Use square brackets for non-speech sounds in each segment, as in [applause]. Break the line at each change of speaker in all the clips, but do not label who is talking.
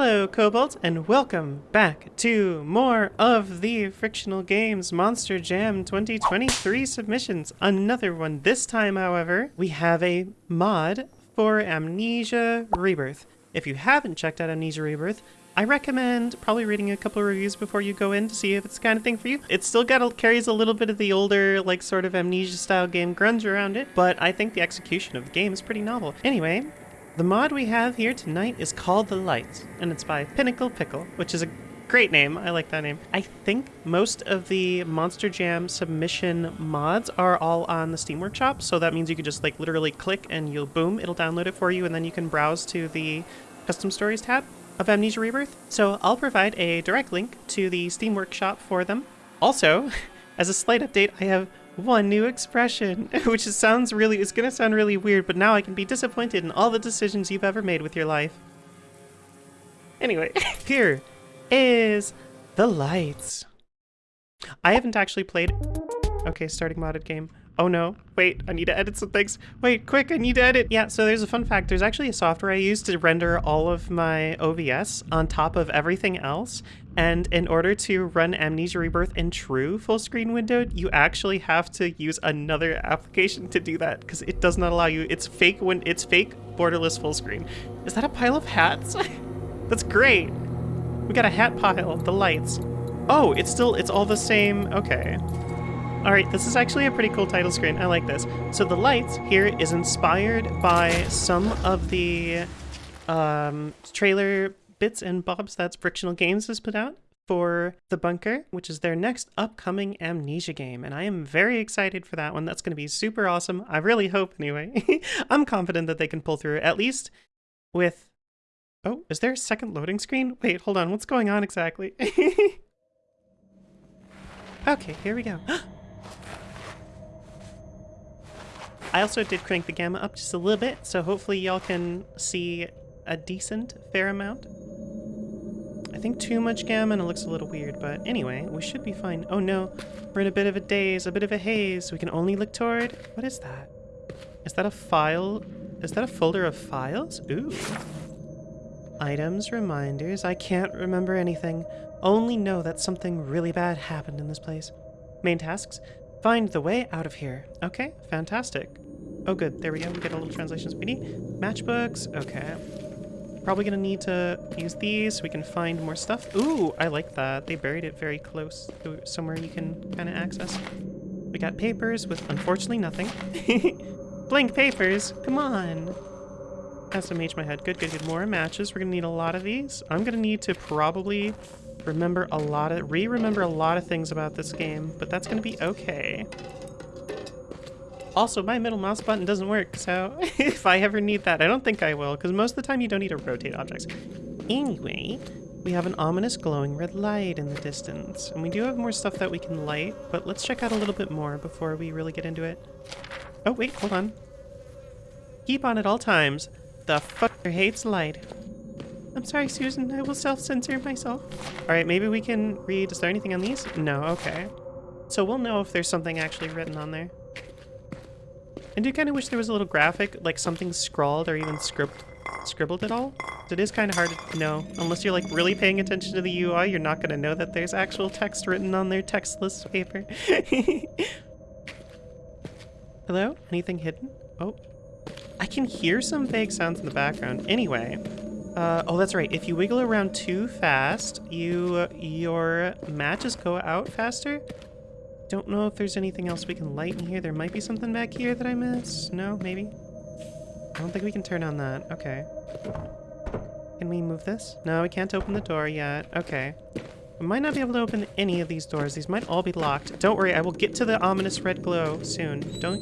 Hello, Cobalt, and welcome back to more of the Frictional Games Monster Jam 2023 submissions. Another one. This time, however, we have a mod for Amnesia Rebirth. If you haven't checked out Amnesia Rebirth, I recommend probably reading a couple reviews before you go in to see if it's the kind of thing for you. It still got a, carries a little bit of the older, like, sort of Amnesia-style game grunge around it, but I think the execution of the game is pretty novel. Anyway, the mod we have here tonight is called The Lights, and it's by Pinnacle Pickle, which is a great name. I like that name. I think most of the Monster Jam submission mods are all on the Steam Workshop, so that means you could just like literally click and you'll boom, it'll download it for you, and then you can browse to the Custom Stories tab of Amnesia Rebirth. So I'll provide a direct link to the Steam Workshop for them. Also, [laughs] as a slight update, I have one new expression, [laughs] which sounds really, it's gonna sound really weird, but now I can be disappointed in all the decisions you've ever made with your life. Anyway, [laughs] here is the lights. I haven't actually played, okay, starting modded game. Oh no, wait, I need to edit some things. Wait, quick, I need to edit. Yeah, so there's a fun fact. There's actually a software I use to render all of my OBS on top of everything else. And in order to run Amnesia Rebirth in true full screen windowed, you actually have to use another application to do that because it does not allow you. It's fake when it's fake borderless full screen. Is that a pile of hats? [laughs] That's great. We got a hat pile, the lights. Oh, it's still, it's all the same. Okay. Alright, this is actually a pretty cool title screen. I like this. So the lights here is inspired by some of the um, trailer bits and bobs that Frictional Games has put out for The Bunker, which is their next upcoming Amnesia game. And I am very excited for that one. That's going to be super awesome. I really hope, anyway. [laughs] I'm confident that they can pull through, at least with... Oh, is there a second loading screen? Wait, hold on. What's going on exactly? [laughs] okay, here we go. [gasps] I also did crank the gamma up just a little bit, so hopefully y'all can see a decent fair amount. I think too much gamma and it looks a little weird, but anyway, we should be fine. Oh no, we're in a bit of a daze, a bit of a haze. We can only look toward... What is that? Is that a file? Is that a folder of files? Ooh. Items, reminders, I can't remember anything. Only know that something really bad happened in this place. Main tasks, Find the way out of here. Okay, fantastic. Oh good, there we go. We get a little translation speedy. Matchbooks, okay. Probably gonna need to use these so we can find more stuff. Ooh, I like that. They buried it very close to somewhere you can kind of access. We got papers with unfortunately nothing. [laughs] Blank papers, come on. Mage my head. Good, good, good. More matches. We're gonna need a lot of these. I'm gonna need to probably remember a lot of, re-remember a lot of things about this game, but that's gonna be okay. Also, my middle mouse button doesn't work, so [laughs] if I ever need that, I don't think I will, because most of the time you don't need to rotate objects. Anyway, we have an ominous glowing red light in the distance, and we do have more stuff that we can light, but let's check out a little bit more before we really get into it. Oh, wait, hold on. Keep on at all times. The fucker hates light. I'm sorry, Susan. I will self-censor myself. All right, maybe we can read. Is there anything on these? No, okay. So we'll know if there's something actually written on there. I do kind of wish there was a little graphic, like something scrawled or even scribbled, scribbled at all. It is kind of hard to know. Unless you're like really paying attention to the UI, you're not going to know that there's actual text written on their textless paper. [laughs] Hello? Anything hidden? Oh. I can hear some vague sounds in the background. Anyway, uh, oh, that's right. If you wiggle around too fast, you your matches go out faster. Don't know if there's anything else we can light in here. There might be something back here that I missed. No, maybe? I don't think we can turn on that. Okay. Can we move this? No, we can't open the door yet. Okay. We might not be able to open any of these doors. These might all be locked. Don't worry, I will get to the ominous red glow soon. Don't...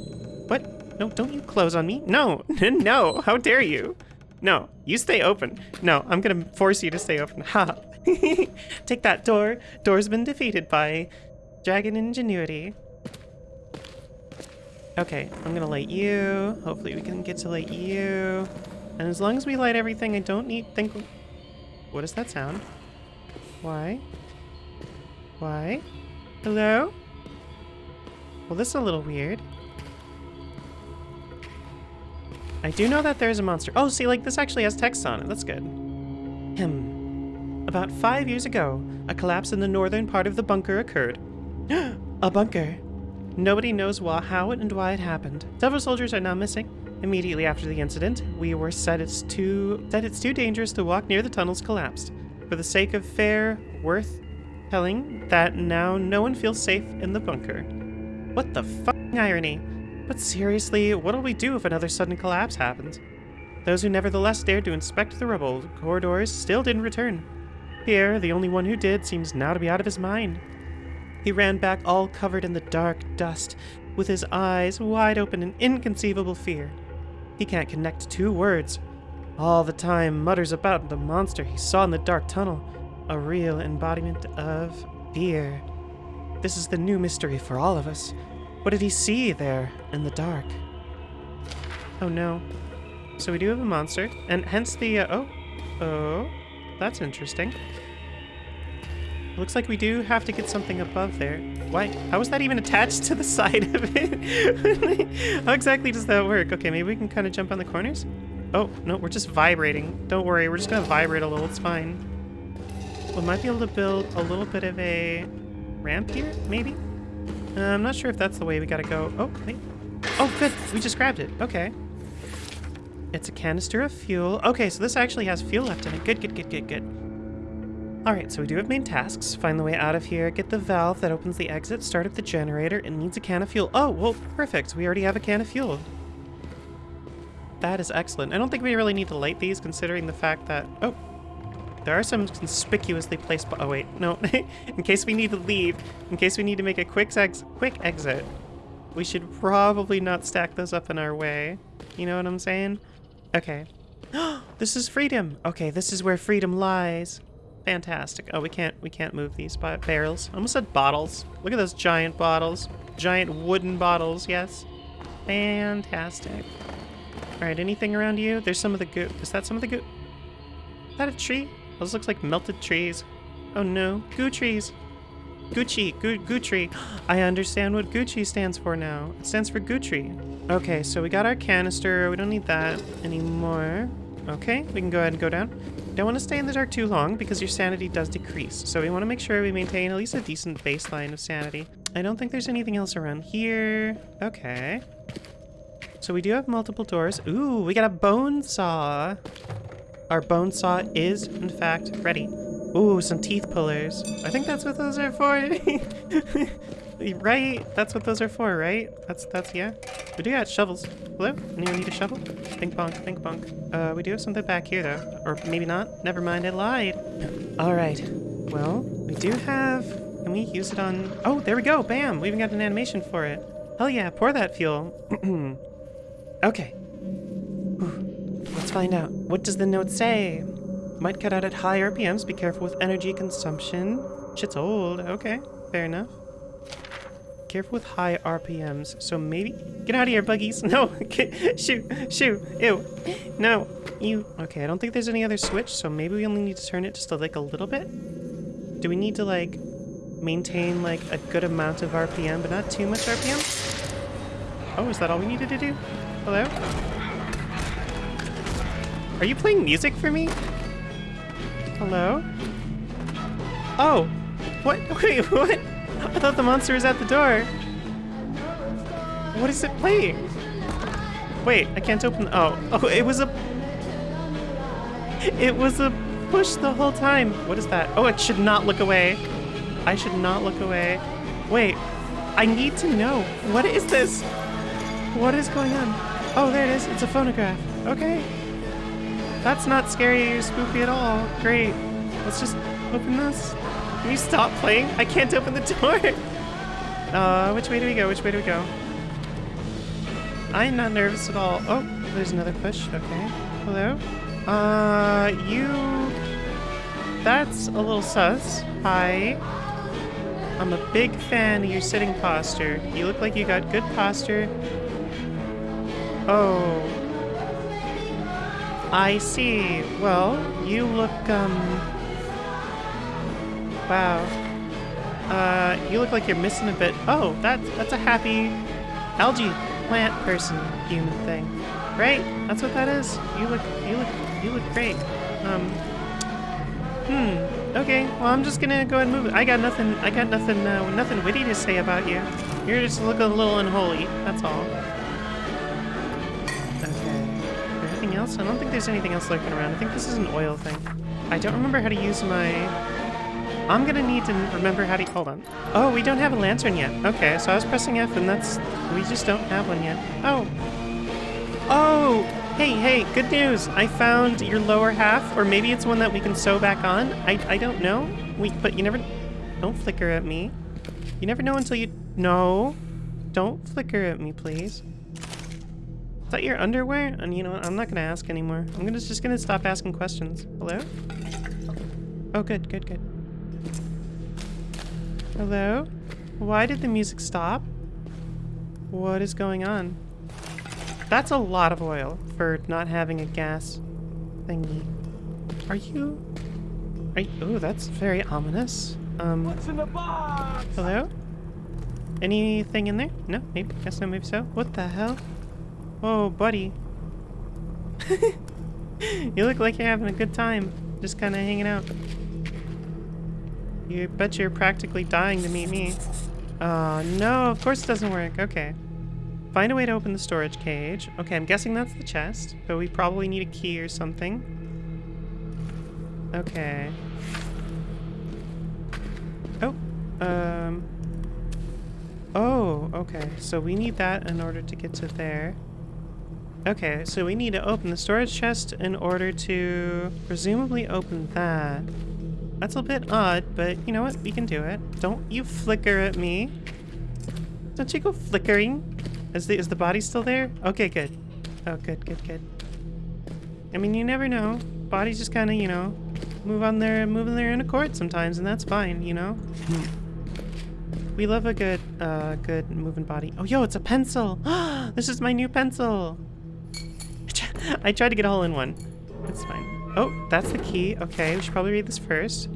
What? No, don't you close on me. No! [laughs] no! How dare you! No, you stay open. No, I'm gonna force you to stay open. Ha! [laughs] Take that door. Door's been defeated by dragon ingenuity. Okay, I'm gonna light you. Hopefully we can get to light you. And as long as we light everything, I don't need think... What is that sound? Why? Why? Hello? Well, this is a little weird. I do know that there's a monster. Oh, see, like, this actually has text on it. That's good. Him. About five years ago, a collapse in the northern part of the bunker occurred. [gasps] a bunker. Nobody knows why, how and why it happened. Several soldiers are now missing. Immediately after the incident, we were said it's too that it's too dangerous to walk near the tunnels collapsed. For the sake of fair, worth telling that now no one feels safe in the bunker. What the fucking irony? But seriously, what'll we do if another sudden collapse happens? Those who nevertheless dared to inspect the rubble corridors still didn't return. Pierre, the only one who did, seems now to be out of his mind. He ran back all covered in the dark dust, with his eyes wide open in inconceivable fear. He can't connect two words. All the time mutters about the monster he saw in the dark tunnel, a real embodiment of fear. This is the new mystery for all of us. What did he see there in the dark? Oh no. So we do have a monster, and hence the, uh, oh, oh, that's interesting. Looks like we do have to get something above there. Why? How is that even attached to the [laughs] side of it? How exactly does that work? Okay, maybe we can kind of jump on the corners? Oh, no, we're just vibrating. Don't worry, we're just gonna vibrate a little, it's fine. We might be able to build a little bit of a ramp here, maybe? Uh, I'm not sure if that's the way we gotta go. Oh, wait. Oh, good, we just grabbed it. Okay. It's a canister of fuel. Okay, so this actually has fuel left in it. Good, good, good, good, good. Alright, so we do have main tasks. Find the way out of here, get the valve that opens the exit, start up the generator. It needs a can of fuel. Oh, well, perfect. We already have a can of fuel. That is excellent. I don't think we really need to light these considering the fact that... Oh, there are some conspicuously placed... Oh, wait. No. [laughs] in case we need to leave, in case we need to make a quick, ex quick exit, we should probably not stack those up in our way. You know what I'm saying? Okay. [gasps] this is freedom. Okay, this is where freedom lies. Fantastic. Oh, we can't we can't move these barrels. I almost said bottles. Look at those giant bottles. Giant wooden bottles, yes. Fantastic. Alright, anything around you? There's some of the goo. Is that some of the goo? Is that a tree? Those looks like melted trees. Oh no. Goo trees. Gucci. Goo, goo tree. [gasps] I understand what Gucci stands for now. It stands for Gucci. Okay, so we got our canister. We don't need that anymore. Okay, we can go ahead and go down. Don't want to stay in the dark too long because your sanity does decrease. So we want to make sure we maintain at least a decent baseline of sanity. I don't think there's anything else around here. Okay. So we do have multiple doors. Ooh, we got a bone saw. Our bone saw is, in fact, ready. Ooh, some teeth pullers. I think that's what those are for. [laughs] Right? That's what those are for, right? That's, that's, yeah. We do got shovels. Hello? Anyone need a shovel? Think bonk, think bonk. Uh, we do have something back here, though. Or maybe not. Never mind, I lied. Alright. Well, we do have... Can we use it on... Oh, there we go! Bam! We even got an animation for it. Hell yeah, pour that fuel. [clears throat] okay. Whew. Let's find out. What does the note say? Might cut out at high RPMs. Be careful with energy consumption. Shit's old. Okay, fair enough. Careful with high RPMs. So maybe... Get out of here, buggies. [laughs] No. shoot. Shoot. Ew. No. You... Okay, I don't think there's any other switch, so maybe we only need to turn it just like, a little bit? Do we need to, like, maintain, like, a good amount of RPM, but not too much RPM? Oh, is that all we needed to do? Hello? Are you playing music for me? Hello? Oh! What? [laughs] Wait, what? I thought the monster was at the door. What is it playing? Wait, I can't open. Oh, oh, it was a. It was a push the whole time. What is that? Oh, it should not look away. I should not look away. Wait, I need to know. What is this? What is going on? Oh, there it is. It's a phonograph. Okay. That's not scary or spooky at all. Great. Let's just open this. Can you stop playing? I can't open the door. [laughs] Uh, which way do we go? Which way do we go? I'm not nervous at all. Oh, there's another push. Okay. Hello? Uh, you... That's a little sus. Hi. I'm a big fan of your sitting posture. You look like you got good posture. Oh. I see. Well, you look, um... Wow. Uh, you look like you're missing a bit. Oh, that's that's a happy algae plant person human thing, right? That's what that is. You look you look you look great. Um. Hmm. Okay, well I'm just gonna go ahead and move. I got nothing. I got nothing. Uh, nothing witty to say about you. You're just looking a little unholy. That's all. Else? I don't think there's anything else lurking around. I think this is an oil thing. I don't remember how to use my. I'm gonna need to remember how to. Hold on. Oh, we don't have a lantern yet. Okay, so I was pressing F, and that's. We just don't have one yet. Oh. Oh. Hey, hey, good news! I found your lower half, or maybe it's one that we can sew back on. I, I don't know. We, but you never... Don't flicker at me. You never know until you... No. Don't flicker at me, please. Is that your underwear? And you know what? I'm not gonna ask anymore. I'm gonna just gonna stop asking questions. Hello? Oh, good, good, good. Hello? Why did the music stop? What is going on? That's a lot of oil for not having a gas thingy. Are you... Are you... Oh, that's very ominous. Um...
What's in the box?
Hello? Anything in there? No? Maybe? Guess no, maybe so. What the hell? Oh, buddy. you look like you're having a good time. Just kind of hanging out. You bet you're practically dying to meet me. Oh, no, of course it doesn't work. Okay. Find a way to open the storage cage. Okay, I'm guessing that's the chest, but we probably need a key or something. Okay. Oh, um... Oh, okay. So we need that in order to get to there. Okay, so we need to open the storage chest in order to presumably open that. That's a bit odd, but you know what? We can do it. Don't you flicker at me. Don't you go flickering. Is the, is the body still there? Okay, good. Oh, good, good, good. I mean, you never know. Bodies just kind of, you know, move on their, move in their own accord sometimes, and that's fine, you know? we love a good, uh, good moving body. Oh, yo, it's a pencil! [gasps] this is my new pencil! [laughs] I tried to get all in one. That's fine. Oh, that's the key. Okay, we should probably read this first.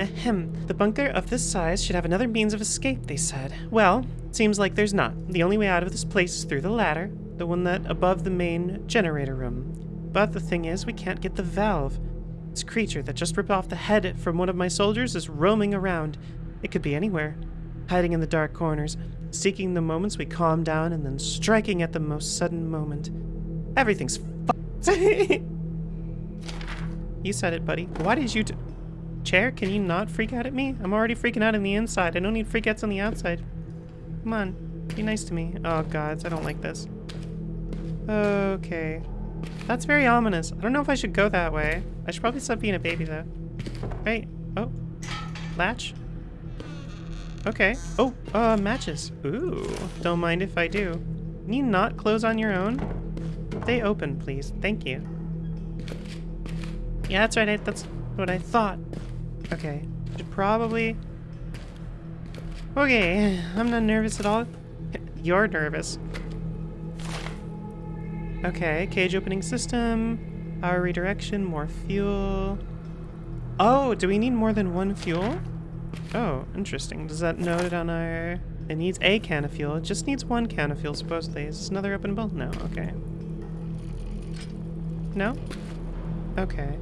Ahem. The bunker of this size should have another means of escape, they said. Well, Seems like there's not. The only way out of this place is through the ladder, the one that above the main generator room. But the thing is, we can't get the valve. This creature that just ripped off the head from one of my soldiers is roaming around. It could be anywhere, hiding in the dark corners, seeking the moments we calm down and then striking at the most sudden moment. Everything's f***ed. [laughs] you said it, buddy. Why did you Chair, can you not freak out at me? I'm already freaking out on the inside. I don't need freakouts on the outside. Come on. Be nice to me. Oh, gods. I don't like this. Okay. That's very ominous. I don't know if I should go that way. I should probably stop being a baby, though. Wait. Oh. Latch. Okay. Oh, uh, matches. Ooh. Don't mind if I do. Can you not close on your own? Stay open, please. Thank you. Yeah, that's right. I, that's what I thought. Okay. Should probably Okay, [sighs] I'm not nervous at all. [laughs] You're nervous. Okay, cage opening system, power redirection, more fuel. Oh, do we need more than one fuel? Oh, interesting. Does that note on our... It needs a can of fuel. It just needs one can of fuel, supposedly. Is this another openable? No, okay. No? Okay.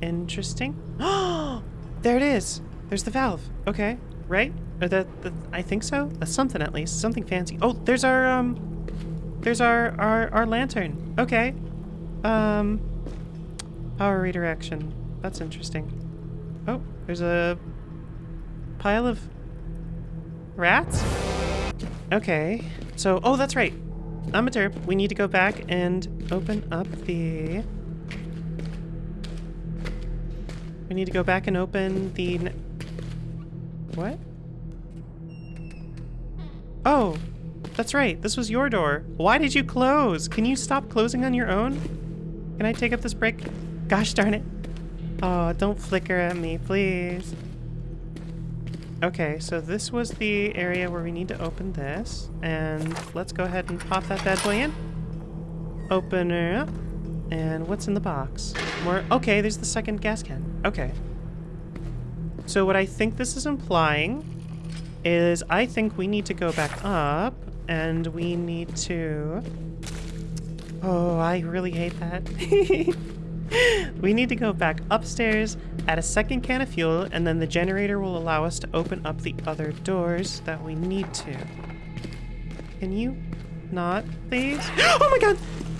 Interesting. Oh, [gasps] there it is! There's the valve. Okay, right? Or the, the, I think so. That's something at least. Something fancy. Oh, there's our um, there's our our our lantern. Okay. Um, power redirection. That's interesting. Oh, there's a pile of rats. Okay. So, oh, that's right. I'm a derp. We need to go back and open up the. We need to go back and open the what? Oh, that's right. This was your door. Why did you close? Can you stop closing on your own? Can I take up this brick? Gosh darn it. Oh, don't flicker at me, please. Okay, so this was the area where we need to open this. And let's go ahead and pop that bad boy in. Open it up. And what's in the box? More. Okay, there's the second gas can. Okay. So what I think this is implying is I think we need to go back up and we need to... Oh, I really hate that. [laughs] we need to go back upstairs, add a second can of fuel, and then the generator will allow us to open up the other doors that we need to. Can you not, please? [gasps] Oh my god!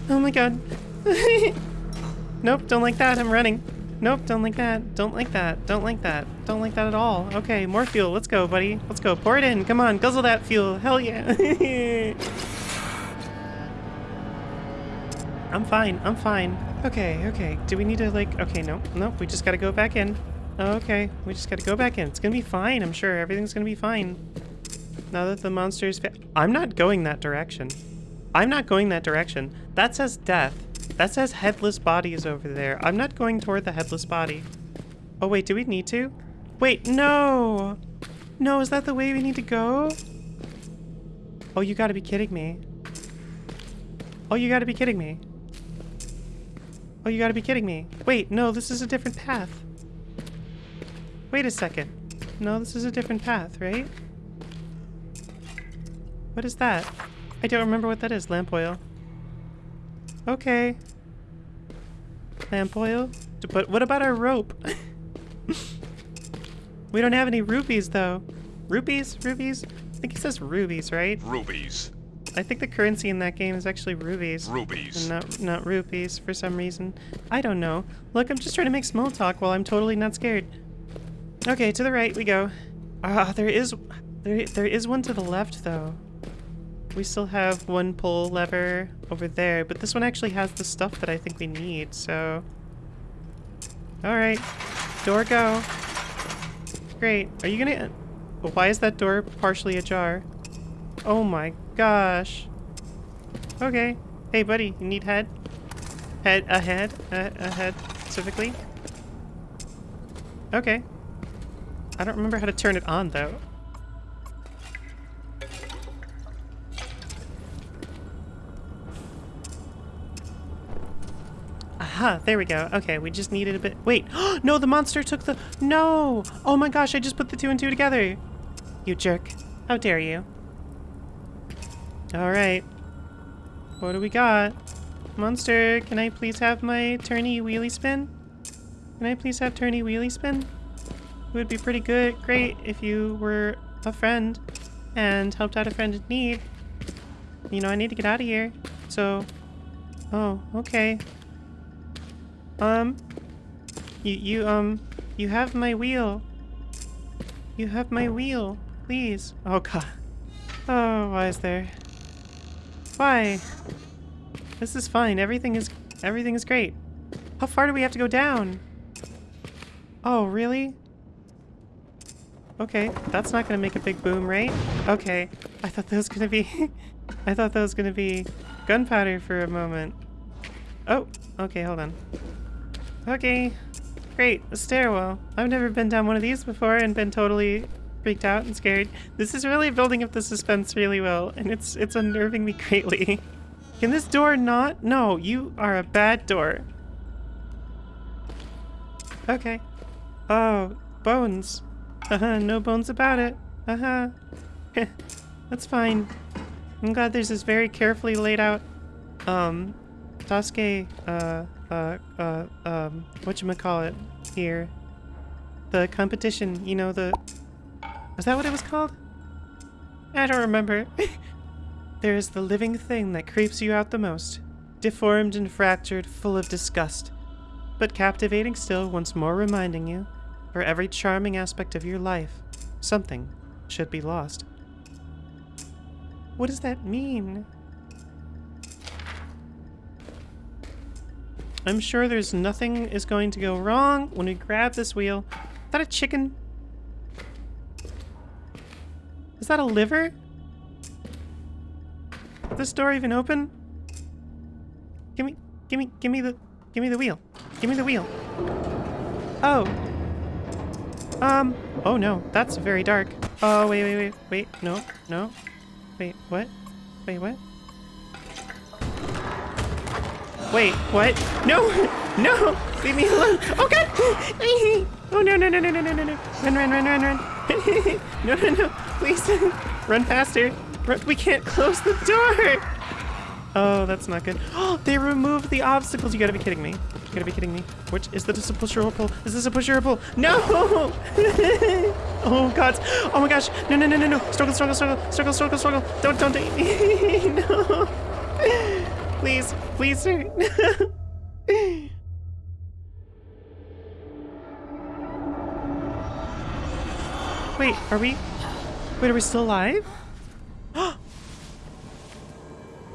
Oh my god. [laughs] nope, don't like that. I'm running. Nope, don't like that. Don't like that. Don't like that. Don't like that at all. Okay, more fuel. Let's go, buddy. Let's go. Pour it in. Come on, guzzle that fuel. Hell yeah. [laughs] I'm fine. I'm fine. Okay, okay. Do we need to, like... Okay, no. No, we just gotta go back in. Okay, we just gotta go back in. It's gonna be fine, I'm sure. Everything's gonna be fine. Now that the monster's... I'm not going that direction. I'm not going that direction. That says death. That says headless bodies over there. I'm not going toward the headless body. Oh, wait, do we need to? Wait, no! No, is that the way we need to go? Oh, you gotta be kidding me. Oh, you gotta be kidding me. Oh, you gotta be kidding me. Wait, no, this is a different path. Wait a second. No, this is a different path, right? What is that? I don't remember what that is. Lamp oil. Okay. Lamp oil? But what about our rope? [laughs] we don't have any rupees, though. Rupees? Rupees? I think it says rubies, right?
Rubies.
I think the currency in that game is actually rubies.
Rubies.
And not, not rupees for some reason. I don't know. Look, I'm just trying to make small talk while I'm totally not scared. Okay, to the right we go. Ah, there is... There, there is one to the left, though. We still have one pull lever over there, but this one actually has the stuff that I think we need, so... Alright. Door go. Great. Are you gonna... Why is that door partially ajar? Oh my gosh. Okay. Hey, buddy, you need head? Head, a head? A, a head, specifically? Okay. I don't remember how to turn it on, though. Aha, there we go. Okay, we just needed a bit- Wait! [gasps] no, the monster took the- No! Oh my gosh, I just put the two and two together! You jerk. How dare you? Alright. What do we got? Monster, can I please have my turny wheelie spin? Can I please have turny wheelie spin? It would be pretty good, great if you were a friend and helped out a friend in need. You know, I need to get out of here. So, oh, okay. Um, you, you, um, you have my wheel. You have my wheel, please. Oh god. Oh, why is there? Why? This is fine. Everything is, everything is great. How far do we have to go down? Oh, really? Okay, that's not gonna make a big boom, right? Okay, I thought that was gonna be... [laughs] I thought that was gonna be gunpowder for a moment. Oh, okay, hold on. Okay, great, a stairwell. I've never been down one of these before and been totally freaked out and scared. This is really building up the suspense really well, and it's it's unnerving me [laughs] greatly. Can this door not? No, you are a bad door. Okay. Oh, bones. Uh-huh, no bones about it. Uh-huh. [laughs] That's fine. I'm glad there's this very carefully laid out, um, Sasuke, uh, uh, uh, um, whatchamacallit here. The competition, you know, the... Was that what it was called? I don't remember. [laughs] there is the living thing that creeps you out the most. Deformed and fractured, full of disgust. But captivating still, once more reminding you for every charming aspect of your life, something should be lost. What does that mean? I'm sure there's nothing is going to go wrong when we grab this wheel. Is that a chicken? Is that a liver? Is this door even open? Give me, give me, give me the, give me the wheel. Give me the wheel. Oh, um, oh no, that's very dark. Oh, wait, wait, wait, wait, no, no. Wait, what? Wait, what? Wait, what? No! [laughs] No! Leave me alone! Oh god! [laughs] Oh no, no, no, no, no, no, no, no. Run, run, run, run, run. [laughs] no, no, no. Please. [laughs] run faster. Run. We can't close the door! Oh, that's not good. Oh, [gasps] they removed the obstacles. You gotta be kidding me. You gotta be kidding me. Which is this a push or a pull? Is this a push or a pull? No! [laughs] oh god. Oh my gosh. No, no, no, no, no. Struggle, struggle, struggle, struggle, struggle, struggle. Don't, don't, [laughs] no. Please, please, sir. Wait, are we? Wait, are we still alive? [gasps]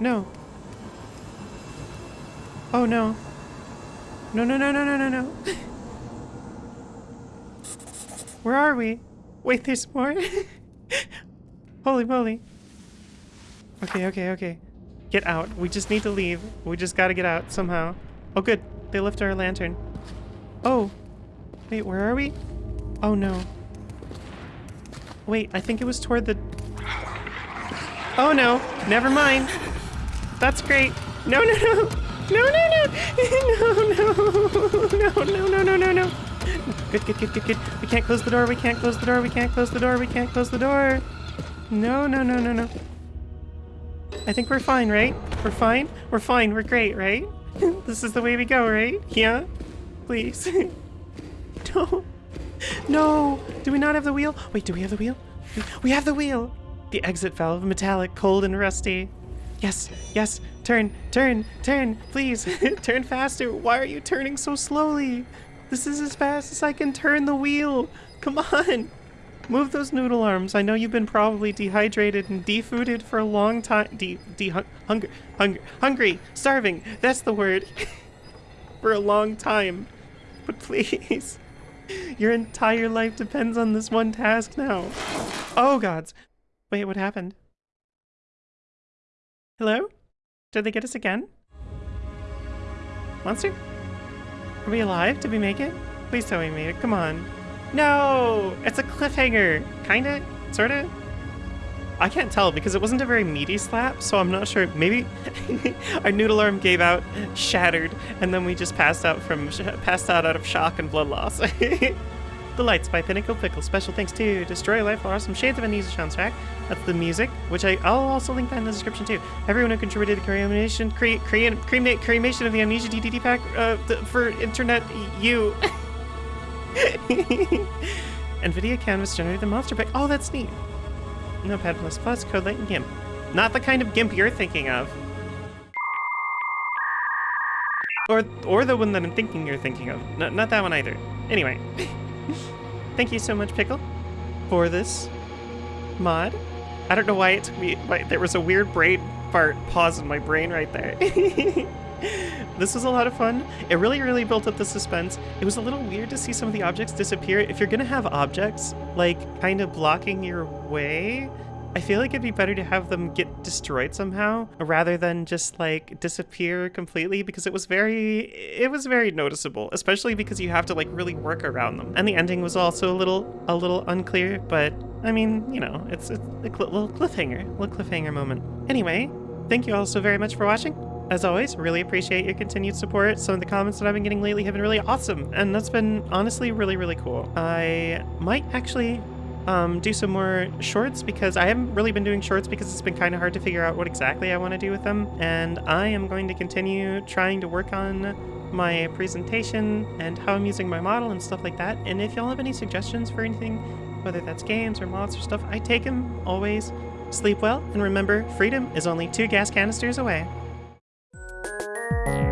no. Oh no. No, no, no, no, no, no, no. [laughs] Where are we? Wait, there's more? [laughs] Holy moly. Okay, okay, okay. Get out. We just need to leave. We just gotta get out somehow. Oh, good. They left our lantern. Oh. Wait, where are we? Oh, no. Wait, I think it was toward the... Oh no, never mind. That's great. No, no, no. No, no, [laughs] no. No, no. No, no, no, no, no, no. Good, good, good, good, good. We can't close the door. We can't close the door. We can't close the door. We can't close the door. No, no, no, no, no. I think we're fine, right? We're fine? We're fine. We're great, right? [laughs] this is the way we go, right? Yeah? Please. [laughs] no. No! Do we not have the wheel? Wait, do we have the wheel? We have the wheel! The exit valve, metallic, cold, and rusty. Yes, yes, turn, turn, turn, please, [laughs] turn faster. Why are you turning so slowly? This is as fast as I can turn the wheel. Come on. Move those noodle arms. I know you've been probably dehydrated and defooded for a long time. De, de, hung, hunger, hunger, hungry, starving. That's the word. [laughs] for a long time. But please. [laughs] Your entire life depends on this one task now. Oh gods. Wait, what happened? Hello? Did they get us again? Monster? Are we alive? Did we make it? Please tell me we made it. Come on. No! It's a cliffhanger. Kinda? Sorta? I can't tell because it wasn't a very meaty slap, so I'm not sure. Maybe [laughs] our noodle arm gave out, shattered, and then we just passed out from passed out out of shock and blood loss. [laughs] the Lights by Pinnacle Pickle. Special thanks to Destroy Life for some Shades of Amnesia soundtrack. That's the music, which I, I'll also link that in the description too. Everyone who contributed to cremation, cre cre crema cremation of the Amnesia DDD pack uh, for internet, you. [laughs] NVIDIA Canvas generated the monster pack. Oh, that's neat. Notepad++, CodeLite, and GIMP. Not the kind of GIMP you're thinking of. Or, or the one that I'm thinking you're thinking of. No, not that one either. Anyway. [laughs] Thank you so much, Pickle, for this mod. I don't know why it took me... Why, there was a weird brain fart pause in my brain right there. [laughs] [laughs] this was a lot of fun. It really, really built up the suspense. It was a little weird to see some of the objects disappear. If you're gonna have objects, like, kind of blocking your way, I feel like it'd be better to have them get destroyed somehow rather than just like disappear completely because it was very it was very noticeable especially because you have to like really work around them and the ending was also a little a little unclear but I mean you know it's, it's a little cliffhanger a little cliffhanger moment anyway thank you all so very much for watching as always, really appreciate your continued support. Some of the comments that I've been getting lately have been really awesome, and that's been honestly really, really cool. I might actually um, do some more shorts because I haven't really been doing shorts because it's been kind of hard to figure out what exactly I want to do with them. And I am going to continue trying to work on my presentation and how I'm using my model and stuff like that. And if y'all have any suggestions for anything, whether that's games or mods or stuff, I take them always. Sleep well, and remember, freedom is only two gas canisters away. あ!